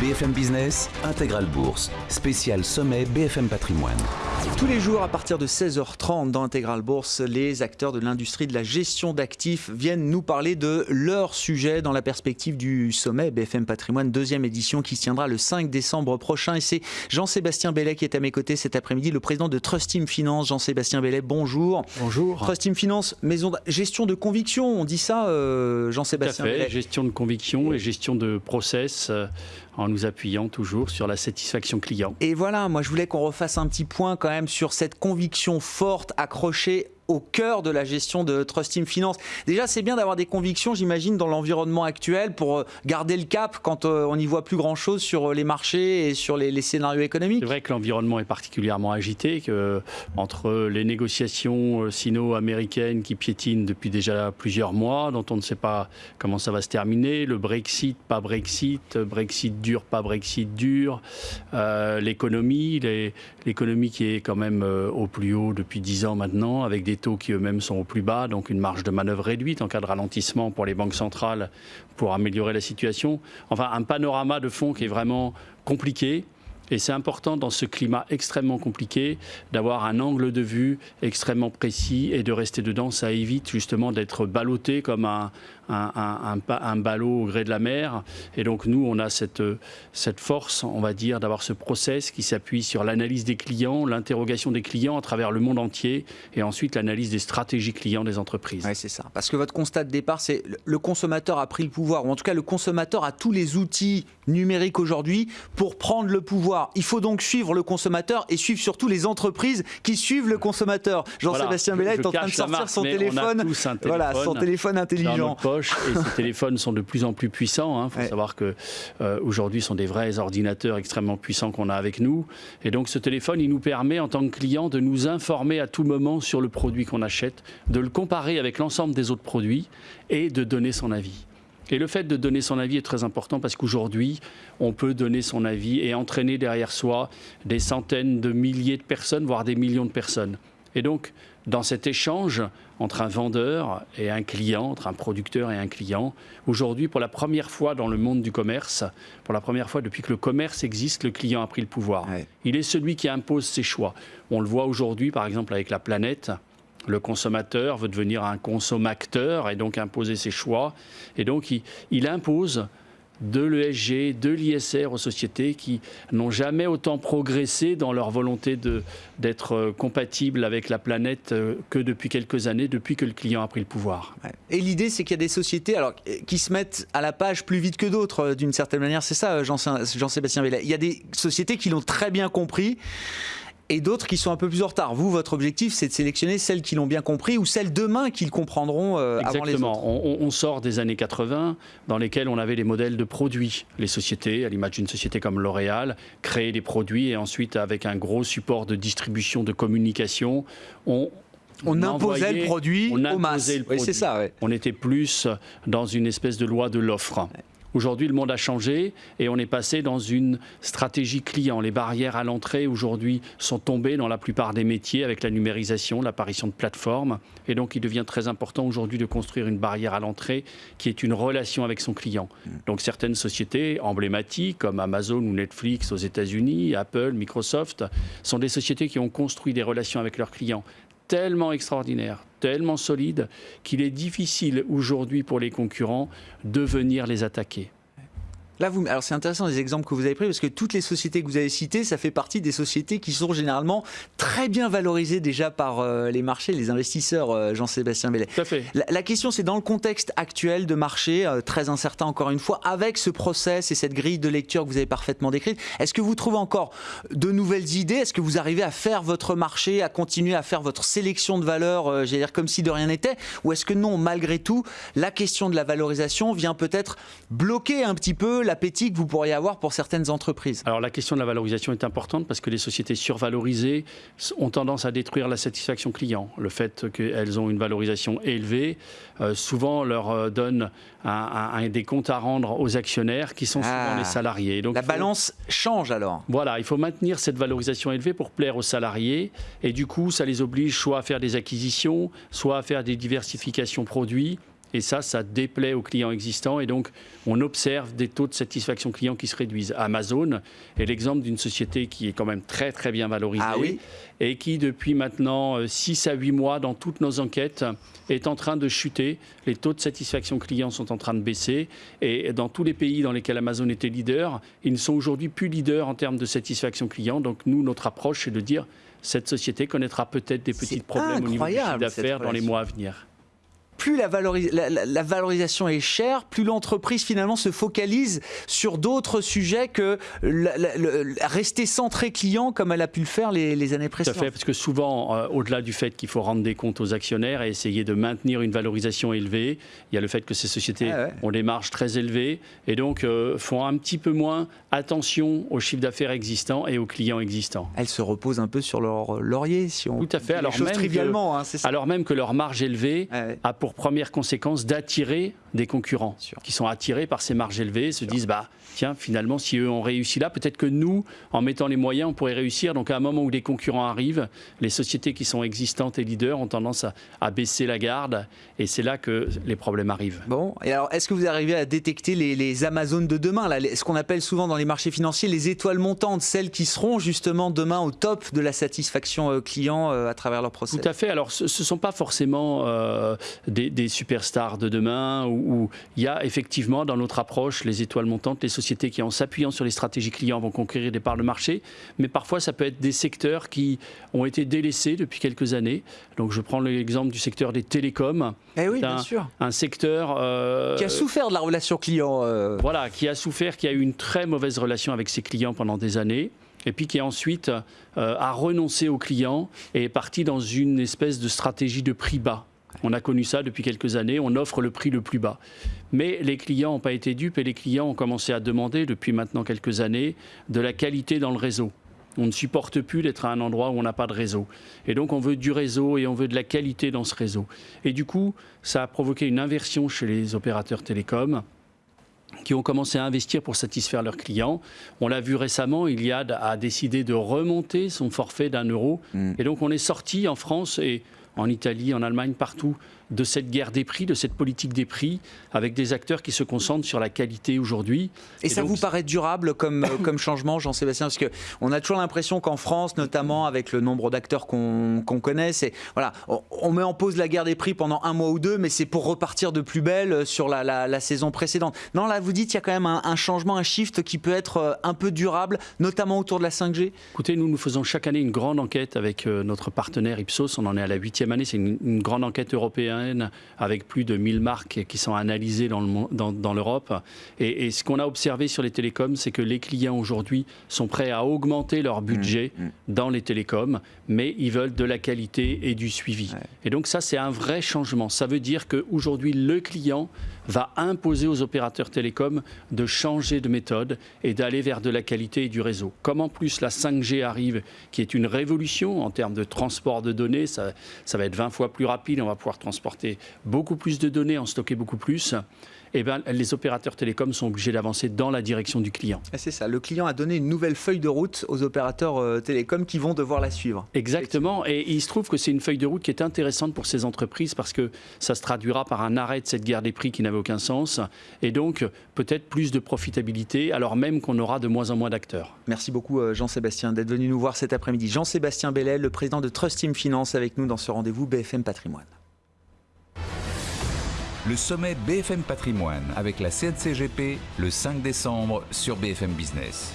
BFM Business, Intégral Bourse, spécial sommet BFM Patrimoine. Tous les jours, à partir de 16h30 dans Intégral Bourse, les acteurs de l'industrie de la gestion d'actifs viennent nous parler de leur sujet dans la perspective du sommet BFM Patrimoine, deuxième édition qui se tiendra le 5 décembre prochain. Et c'est Jean-Sébastien Bellet qui est à mes côtés cet après-midi, le président de Trust Team Finance. Jean-Sébastien Bellet, bonjour. Bonjour. Trust Team Finance, maison de gestion de conviction, on dit ça, euh, Jean-Sébastien Bellet Gestion de conviction et gestion de process. Euh, en nous appuyant toujours sur la satisfaction client. Et voilà, moi je voulais qu'on refasse un petit point quand même sur cette conviction forte accrochée au cœur de la gestion de Trust Team Finance. Déjà, c'est bien d'avoir des convictions, j'imagine, dans l'environnement actuel pour euh, garder le cap quand euh, on n'y voit plus grand-chose sur euh, les marchés et sur les, scénarios économiques. C'est vrai que l'environnement est particulièrement agité, entre les négociations sino-américaines qui piétinent depuis déjà plusieurs mois, dont on ne sait pas comment ça va se terminer, le Brexit, pas Brexit, Brexit dur, pas Brexit dur, l'économie, l'économie qui est quand même au plus haut depuis dix ans maintenant, avec des taux qui eux-mêmes sont au plus bas, donc une marge de manœuvre réduite en cas de ralentissement pour les banques centrales pour améliorer la situation. Enfin, un panorama de fond qui est vraiment compliqué. Et c'est important dans ce climat extrêmement compliqué d'avoir un angle de vue extrêmement précis et de rester dedans. Ça évite justement d'être ballotté comme un, un, un, ballot au gré de la mer. Et donc nous, on a cette, cette force, on va dire, d'avoir ce process qui s'appuie sur l'analyse des clients, l'interrogation des clients à travers le monde entier et ensuite l'analyse des stratégies clients des entreprises. Oui, c'est ça. Parce que votre constat de départ, c'est le consommateur a pris le pouvoir, ou en tout cas le consommateur a tous les outils numériques aujourd'hui pour prendre le pouvoir. Il faut donc suivre le consommateur et suivre surtout les entreprises qui suivent le consommateur. Jean-Sébastien Bellet est en train de sortir son téléphone, voilà, son téléphone intelligent et ces téléphones sont de plus en plus puissants. Il hein. faut savoir que euh, aujourd'hui, sont des vrais ordinateurs extrêmement puissants qu'on a avec nous. Et donc, ce téléphone, il nous permet, en tant que client, de nous informer à tout moment sur le produit qu'on achète, de le comparer avec l'ensemble des autres produits et de donner son avis. Et le fait de donner son avis est très important parce qu'aujourd'hui, on peut donner son avis et entraîner derrière soi des centaines de milliers de personnes, voire des millions de personnes. Et donc, dans cet échange entre un vendeur et un client, entre un producteur et un client, aujourd'hui, pour la première fois dans le monde du commerce, pour la première fois depuis que le commerce existe, le client a pris le pouvoir. Il est celui qui impose ses choix. On le voit aujourd'hui, par exemple, avec la planète. Le consommateur veut devenir un consommateur et donc imposer ses choix. Et donc, il, impose de l'ESG, de l'ISR aux sociétés qui n'ont jamais autant progressé dans leur volonté d'être euh, compatibles avec la planète euh, que depuis quelques années, depuis que le client a pris le pouvoir. Et l'idée, c'est qu'il y a des sociétés alors, qui se mettent à la page plus vite que d'autres, euh, d'une certaine manière. C'est ça, Jean-Sébastien Vellet. Il y a des sociétés qui l'ont très bien compris et d'autres qui sont un peu plus en retard. Vous, votre objectif, c'est de sélectionner celles qui l'ont bien compris ou celles demain qu'ils comprendront euh, avant les autres. On, on, sort des années 80 dans lesquelles on avait les modèles de produits. Les sociétés, à l'image d'une société comme L'Oréal, créaient des produits et ensuite, avec un gros support de distribution, de communication, on, on, imposait le produit on au masse. c'est ça. On était plus dans une espèce de loi de l'offre. Aujourd'hui, le monde a changé et on est passé dans une stratégie client. Les barrières à l'entrée aujourd'hui sont tombées dans la plupart des métiers avec la numérisation, l'apparition de plateformes. Et donc, il devient très important aujourd'hui de construire une barrière à l'entrée qui est une relation avec son client. Donc, certaines sociétés emblématiques comme Amazon ou Netflix aux États-Unis, Apple, Microsoft, sont des sociétés qui ont construit des relations avec leurs clients tellement extraordinaires, tellement solide qu'il est difficile aujourd'hui pour les concurrents de venir les attaquer. Là, vous, alors c'est intéressant les exemples que vous avez pris parce que toutes les sociétés que vous avez citées, ça fait partie des sociétés qui sont généralement très bien valorisées déjà par euh, les marchés, les investisseurs, euh, Jean-Sébastien Bellet. Tout à fait. La, question, c'est dans le contexte actuel de marché, euh, très incertain encore une fois, avec ce process et cette grille de lecture que vous avez parfaitement décrite, est-ce que vous trouvez encore de nouvelles idées? Est-ce que vous arrivez à faire votre marché, à continuer à faire votre sélection de valeurs, j'allais dire comme si de rien n'était? Ou est-ce que non, malgré tout, la question de la valorisation vient peut-être bloquer un petit peu l'appétit que vous pourriez avoir pour certaines entreprises Alors la question de la valorisation est importante parce que les sociétés survalorisées ont tendance à détruire la satisfaction client. Le fait qu'elles ont une valorisation élevée, euh, souvent leur euh, donne un, des comptes à rendre aux actionnaires qui sont souvent ah. les salariés. Donc, la balance change alors Voilà, il faut maintenir cette valorisation élevée pour plaire aux salariés et du coup ça les oblige soit à faire des acquisitions, soit à faire des diversifications produits Et ça, ça déplaît aux clients existants. Et donc, on observe des taux de satisfaction client qui se réduisent. Amazon est l'exemple d'une société qui est quand même très, très bien valorisée. Ah oui et qui, depuis maintenant 6 à 8 mois, dans toutes nos enquêtes, est en train de chuter. Les taux de satisfaction client sont en train de baisser. Et dans tous les pays dans lesquels Amazon était leader, ils ne sont aujourd'hui plus leaders en termes de satisfaction client. Donc, nous, notre approche, c'est de dire cette société connaîtra peut-être des petits problèmes au niveau du chiffre d'affaires dans les mois à venir plus la, valorisation est chère, plus l'entreprise finalement se focalise sur d'autres sujets que rester centré client comme elle a pu le faire les, années précédentes. Tout à fait, parce que souvent, euh, au-delà du fait qu'il faut rendre des comptes aux actionnaires et essayer de maintenir une valorisation élevée, il y a le fait que ces sociétés ah ont des marges très élevées et donc euh, font un petit peu moins attention aux chiffres d'affaires existants et aux clients existants. Elles se reposent un peu sur leur laurier, si on Tout à fait. Alors même, trivialement, hein, alors même que leur marge élevée a pour première conséquence d'attirer des concurrents qui sont attirés par ces marges élevées, se disent bah tiens finalement si eux ont réussi là, peut-être que nous en mettant les moyens on pourrait réussir. Donc à un moment où les concurrents arrivent, les sociétés qui sont existantes et leaders ont tendance à, baisser la garde et c'est là que les problèmes arrivent. Bon et alors est-ce que vous arrivez à détecter les, Amazones de demain là, ce qu'on appelle souvent dans les marchés financiers les étoiles montantes, celles qui seront justement demain au top de la satisfaction euh, client euh, à travers leur process? Tout à fait. Alors ce ne sont pas forcément euh, des, des superstars de demain où, il y a effectivement dans notre approche les étoiles montantes, les sociétés qui en s'appuyant sur les stratégies clients vont conquérir des parts de marché, mais parfois ça peut être des secteurs qui ont été délaissés depuis quelques années. Donc je prends l'exemple du secteur des télécoms. Eh oui, bien sûr. Un secteur euh, qui a souffert de la relation client. Euh. Voilà, qui a souffert, qui a eu une très mauvaise relation avec ses clients pendant des années et puis qui ensuite euh, a renoncé aux clients et est parti dans une espèce de stratégie de prix bas. On a connu ça depuis quelques années, on offre le prix le plus bas. Mais les clients n'ont pas été dupes et les clients ont commencé à demander depuis maintenant quelques années de la qualité dans le réseau. On ne supporte plus d'être à un endroit où on n'a pas de réseau. Et donc on veut du réseau et on veut de la qualité dans ce réseau. Et du coup, ça a provoqué une inversion chez les opérateurs télécoms qui ont commencé à investir pour satisfaire leurs clients. On l'a vu récemment, Iliad a décidé de remonter son forfait d'un euro. Mm. Et donc on est sorti en France et en Italie, en Allemagne, partout, de cette guerre des prix, de cette politique des prix, avec des acteurs qui se concentrent sur la qualité aujourd'hui. Et, ça vous paraît durable comme, euh, comme changement, Jean-Sébastien? Parce qu'on a toujours l'impression qu'en France, notamment avec le nombre d'acteurs qu'on connaît, c'est voilà, on, met en pause la guerre des prix pendant un mois ou deux, mais c'est pour repartir de plus belle euh, sur la, la, saison précédente. Non, là, vous dites qu'il y a quand même un, changement, un shift qui peut être euh, un peu durable, notamment autour de la 5G Écoutez, nous, nous faisons chaque année une grande enquête avec notre partenaire Ipsos. On en est à la huitième année. C'est une, une grande enquête européenne avec plus de 1000 marques qui sont analysées dans l'Europe. Dans, et, et, ce qu'on a observé sur les télécoms, c'est que les clients aujourd'hui sont prêts à augmenter leur budget mmh, mmh. dans les télécoms, mais ils veulent de la qualité et du suivi. Et donc ça, c'est un vrai changement. Ça veut dire qu'aujourd'hui, le client va imposer aux opérateurs télécoms de changer de méthode et d'aller vers de la qualité et du réseau. Comme en plus la 5G arrive, qui est une révolution en termes de transport de données, ça, ça va être 20 fois plus rapide, on va pouvoir transporter beaucoup plus de données, en stocker beaucoup plus eh ben, les opérateurs télécoms sont obligés d'avancer dans la direction du client. C'est ça, le client a donné une nouvelle feuille de route aux opérateurs euh, télécoms qui vont devoir la suivre. Exactement, et il se trouve que c'est une feuille de route qui est intéressante pour ces entreprises parce que ça se traduira par un arrêt de cette guerre des prix qui n'avait aucun sens, et donc peut-être plus de profitabilité, alors même qu'on aura de moins en moins d'acteurs. Merci beaucoup euh, Jean-Sébastien d'être venu nous voir cet après-midi. Jean-Sébastien Bellel, le président de Trust Team Finance, avec nous dans ce rendez-vous BFM Patrimoine le sommet BFM Patrimoine avec la CNCGP le 5 décembre sur BFM Business.